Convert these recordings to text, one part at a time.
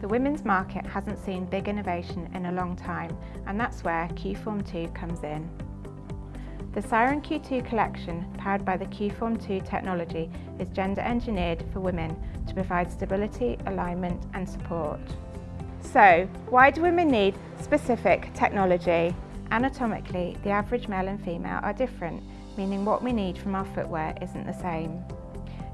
The women's market hasn't seen big innovation in a long time and that's where Q-Form 2 comes in. The Siren Q2 collection, powered by the Q-Form 2 technology, is gender engineered for women to provide stability, alignment and support. So, why do women need specific technology? Anatomically, the average male and female are different, meaning what we need from our footwear isn't the same.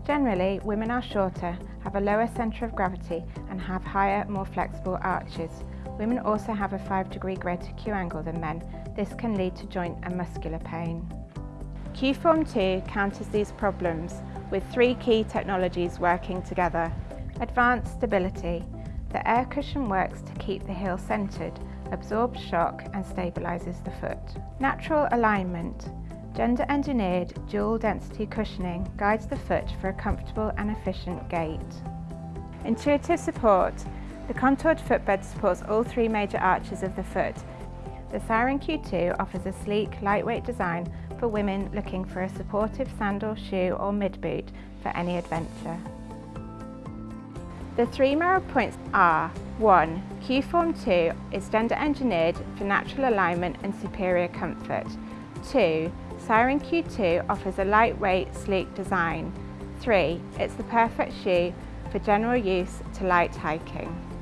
Generally, women are shorter, have a lower centre of gravity and have higher, more flexible arches. Women also have a 5 degree greater Q angle than men. This can lead to joint and muscular pain. Q-Form 2 counters these problems with three key technologies working together. Advanced stability. The air cushion works to keep the heel centred, absorbs shock and stabilises the foot. Natural alignment. Gender engineered dual density cushioning guides the foot for a comfortable and efficient gait. Intuitive support. The contoured footbed supports all three major arches of the foot. The Siren Q2 offers a sleek, lightweight design for women looking for a supportive sandal, shoe or mid-boot for any adventure. The three Merrell points are 1. Q-Form 2 is gender engineered for natural alignment and superior comfort. 2. Siren Q2 offers a lightweight, sleek design. 3. It's the perfect shoe for general use to light hiking.